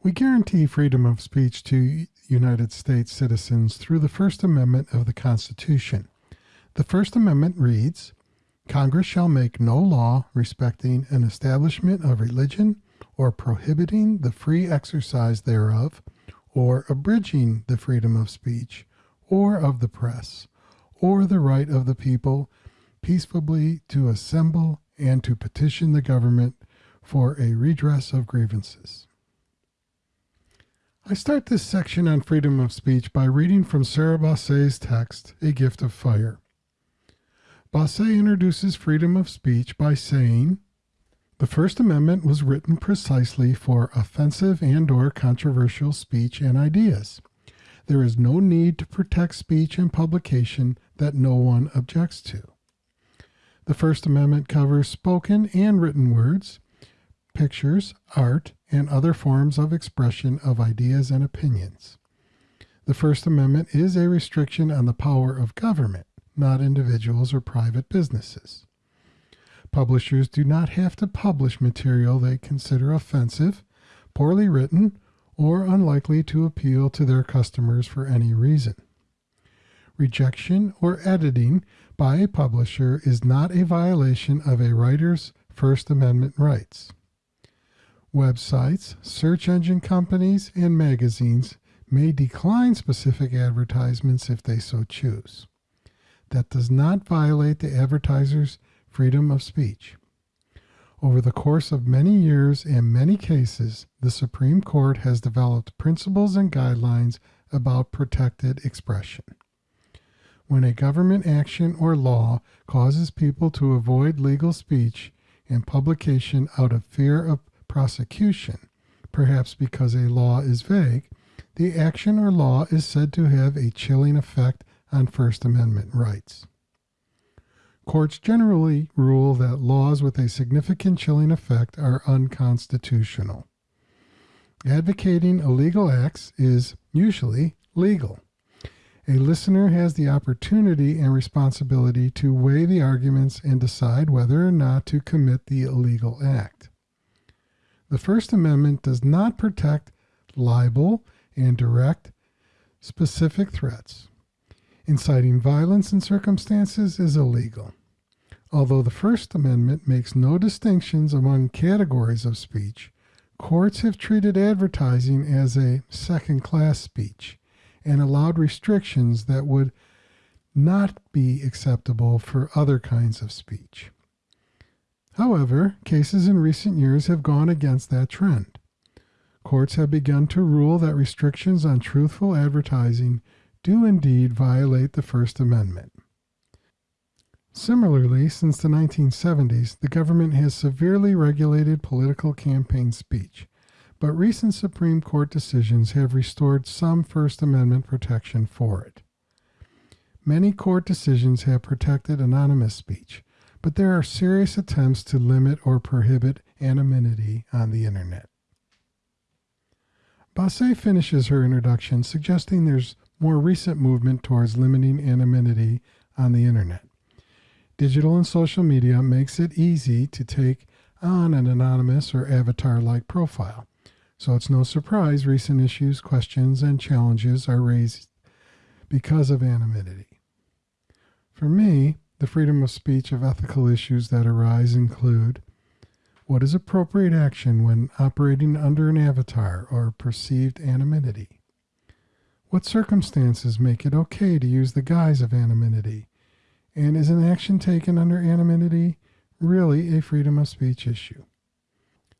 We guarantee freedom of speech to United States citizens through the First Amendment of the Constitution. The First Amendment reads Congress shall make no law respecting an establishment of religion or prohibiting the free exercise thereof or abridging the freedom of speech or of the press or the right of the people peaceably to assemble and to petition the government for a redress of grievances. I start this section on freedom of speech by reading from Sara Baase's text, A Gift of Fire. Baase introduces freedom of speech by saying, the First Amendment was written precisely for offensive and or controversial speech and ideas. There is no need to protect speech and publication that no one objects to. The First Amendment covers spoken and written words, pictures, art, and other forms of expression of ideas and opinions. The First Amendment is a restriction on the power of government, not individuals or private businesses. Publishers do not have to publish material they consider offensive, poorly written, or unlikely to appeal to their customers for any reason. Rejection or editing by a publisher is not a violation of a writer's First Amendment rights. Websites, search engine companies, and magazines may decline specific advertisements if they so choose. That does not violate the advertiser's freedom of speech. Over the course of many years and many cases, the Supreme Court has developed principles and guidelines about protected expression. When a government action or law causes people to avoid legal speech and publication out of fear of prosecution, perhaps because a law is vague, the action or law is said to have a chilling effect on First Amendment rights. Courts generally rule that laws with a significant chilling effect are unconstitutional. Advocating illegal acts is usually legal. A listener has the opportunity and responsibility to weigh the arguments and decide whether or not to commit the illegal act. The First Amendment does not protect libel and direct specific threats. Inciting violence in circumstances is illegal. Although the First Amendment makes no distinctions among categories of speech, courts have treated advertising as a second class speech and allowed restrictions that would not be acceptable for other kinds of speech. However, cases in recent years have gone against that trend. Courts have begun to rule that restrictions on truthful advertising do indeed violate the First Amendment. Similarly, since the 1970s, the government has severely regulated political campaign speech, but recent Supreme Court decisions have restored some First Amendment protection for it. Many court decisions have protected anonymous speech, but there are serious attempts to limit or prohibit anonymity on the Internet. Baase finishes her introduction suggesting there's more recent movement towards limiting anonymity on the Internet. Digital and social media makes it easy to take on an anonymous or avatar-like profile. So it's no surprise recent issues, questions, and challenges are raised because of anonymity. For me, the freedom of speech of ethical issues that arise include what is appropriate action when operating under an avatar or perceived anonymity? What circumstances make it okay to use the guise of anonymity and is an action taken under anonymity really a freedom of speech issue?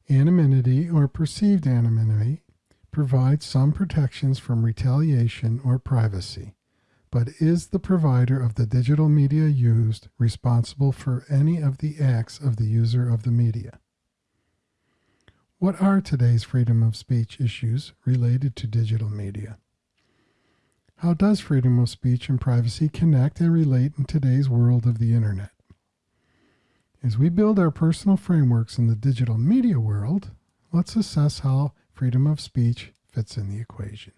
Anonymity or perceived anonymity provides some protections from retaliation or privacy, but is the provider of the digital media used responsible for any of the acts of the user of the media? What are today's freedom of speech issues related to digital media? How does freedom of speech and privacy connect and relate in today's world of the internet? As we build our personal frameworks in the digital media world, let's assess how freedom of speech fits in the equation.